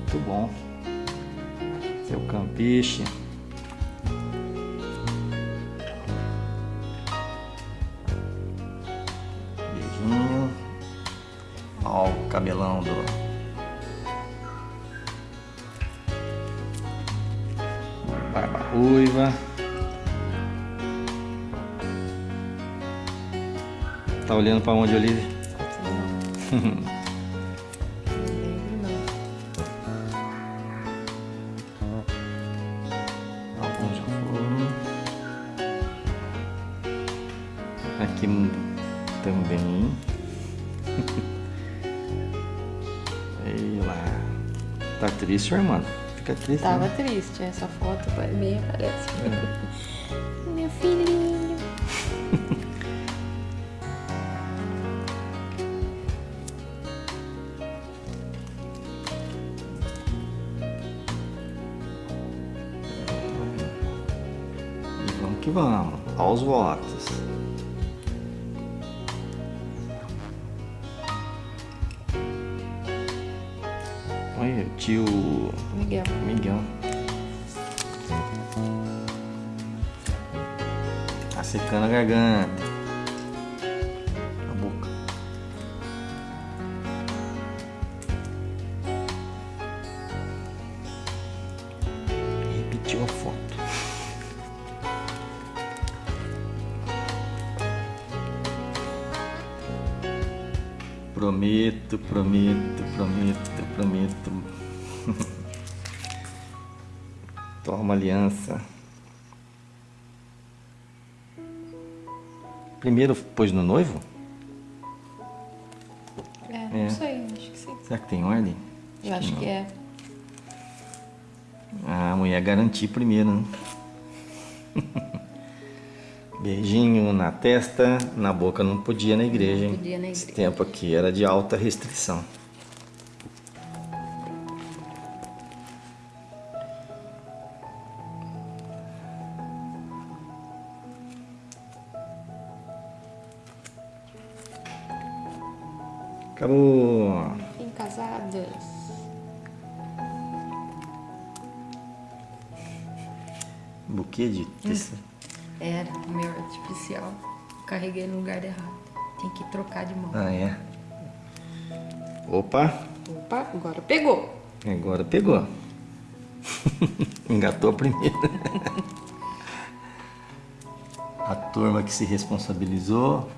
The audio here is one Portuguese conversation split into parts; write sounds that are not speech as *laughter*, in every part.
Muito bom. Seu campiche. Beijinho. Ó o cabelão do... Barba ruiva. Tá olhando pra onde, Olivia? Alguns já foram. Aqui também. Ei lá. Tá triste, sua irmã? Fica triste. Tava né? triste, essa foto meio parece. Meu filhinho. Que vamos. Aos votos. Olha, tio Miguel. Miguel. Tá secando a garganta. Prometo, prometo, prometo, prometo. *laughs* Toma aliança. Primeiro pôs no noivo? É, não É. sei, acho que sim. Será que tem ordem? Eu acho não. que é. Ah, a mulher garantir primeiro, né? *laughs* Beijinho na testa, na boca não podia na igreja, hein? podia na Esse igreja. tempo aqui era de alta restrição. Acabou. Enfim, casadas. Buquê de tecido. Era o meu artificial. Carreguei no lugar errado. Tem que trocar de mão. Ah, é. Opa, Opa, agora pegou. agora pegou. *laughs* Engatou primeiro. *laughs* A turma que se responsabilizou.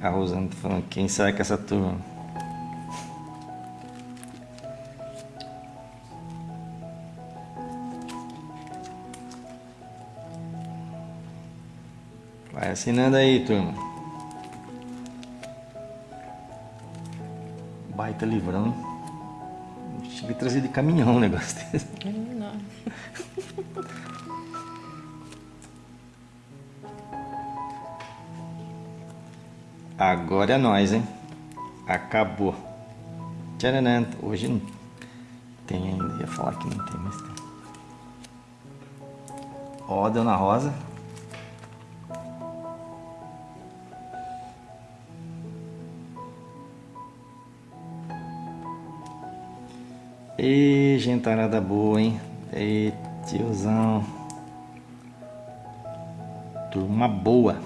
A Rosana tá falando, quem será que é essa turma? Vai assinando aí, turma. Baita livrão. Cheguei a trazer de caminhão um negócio desse. *laughs* Agora é nós, hein? Acabou. Tcharam, hoje não tem ainda. Ia falar que não tem, mas tem. Ó, Dona Rosa. E gentarada boa, hein? Ei, tiozão. Turma boa.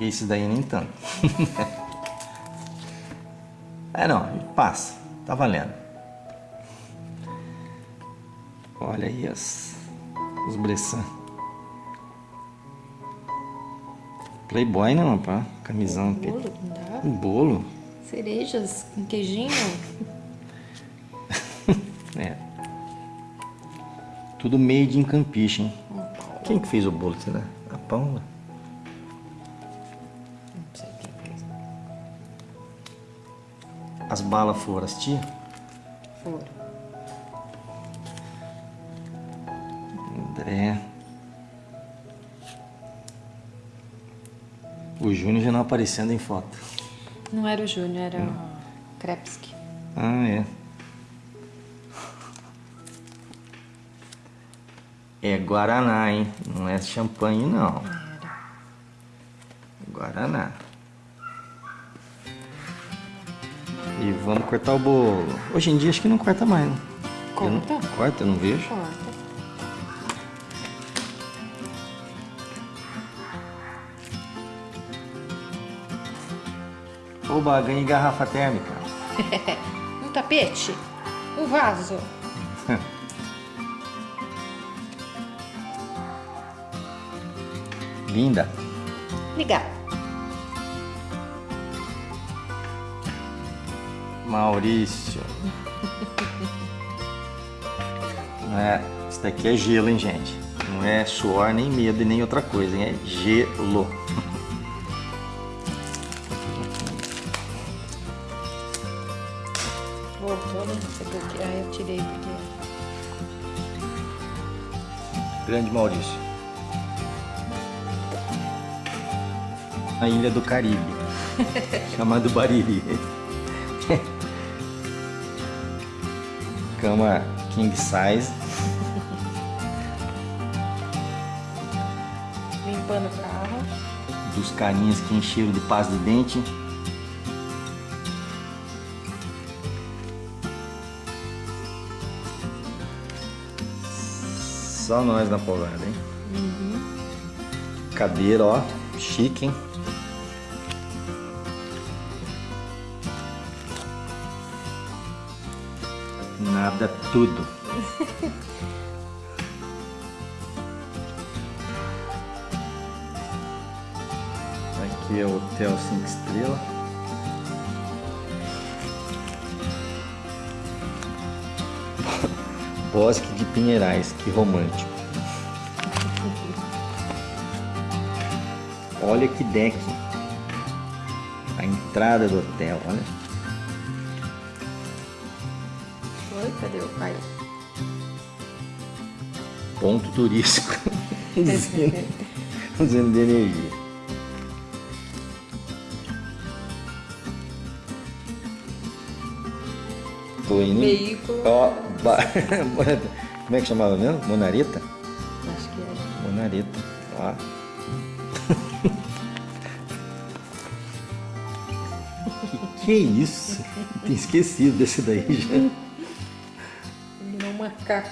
Esse daí nem tanto. *laughs* é não, passa. Tá valendo. Olha aí as, os Bressan. Playboy não, pá. Camisão. pe- Bolo, não dá? Um bolo. Cerejas com queijinho. *laughs* Tudo made in Campiche, hein? Quem que fez o bolo, será? A Paula? Não sei quem fez. As balas foram as tia? Foram. André. O Júnior já não aparecendo em foto. Não era o Júnior, era o Krepski. Ah, é. É Guaraná, hein? Não é champanhe, não. Era. Guaraná. E vamos cortar o bolo. Hoje em dia acho que não corta mais, né? Eu não- Corta? Corta, eu não vejo. Corta. Oba, ganhei garrafa térmica. *laughs* Um tapete? Um vaso? *laughs* Linda. Ligar. Maurício. Não *laughs* é, isso daqui é gelo, hein, gente? Não é suor, nem medo e nem outra coisa, hein? É gelo. Grande Maurício. A ilha do Caribe. *laughs* chamado Bariri. Cama king size. Limpando o carro. Dos carinhas que encheram de pasta de dente. Só nós na pousada, hein? Cadeira, ó. Chique, hein? Nada, tudo. *laughs* Aqui é o Hotel 5 Estrelas. Bosque de Pinheirais, que romântico. Olha que deck. A entrada do hotel, olha. Oi, cadê o pai? Ponto turístico. *laughs* usina de energia. Indo. em- Veículo. Ó, ba- *laughs* como é que chamava mesmo? Monareta? Acho que é. Monareta. Ó. *laughs* que, que é isso? Tinha esquecido desse daí já. Ele não macaco.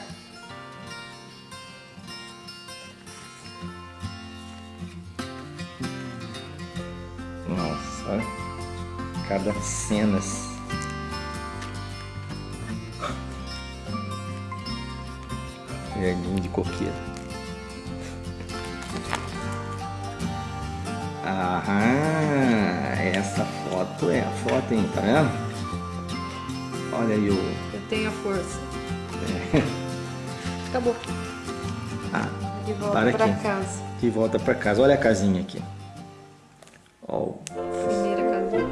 Nossa, cada cenas. Jardim de coqueiro. Aham, essa foto é a foto, hein? Tá vendo? Olha aí o. Eu tenho a força. Acabou. Ah, De volta Para aqui. casa. de volta pra casa. Olha a casinha aqui. Ó, Primeira casinha.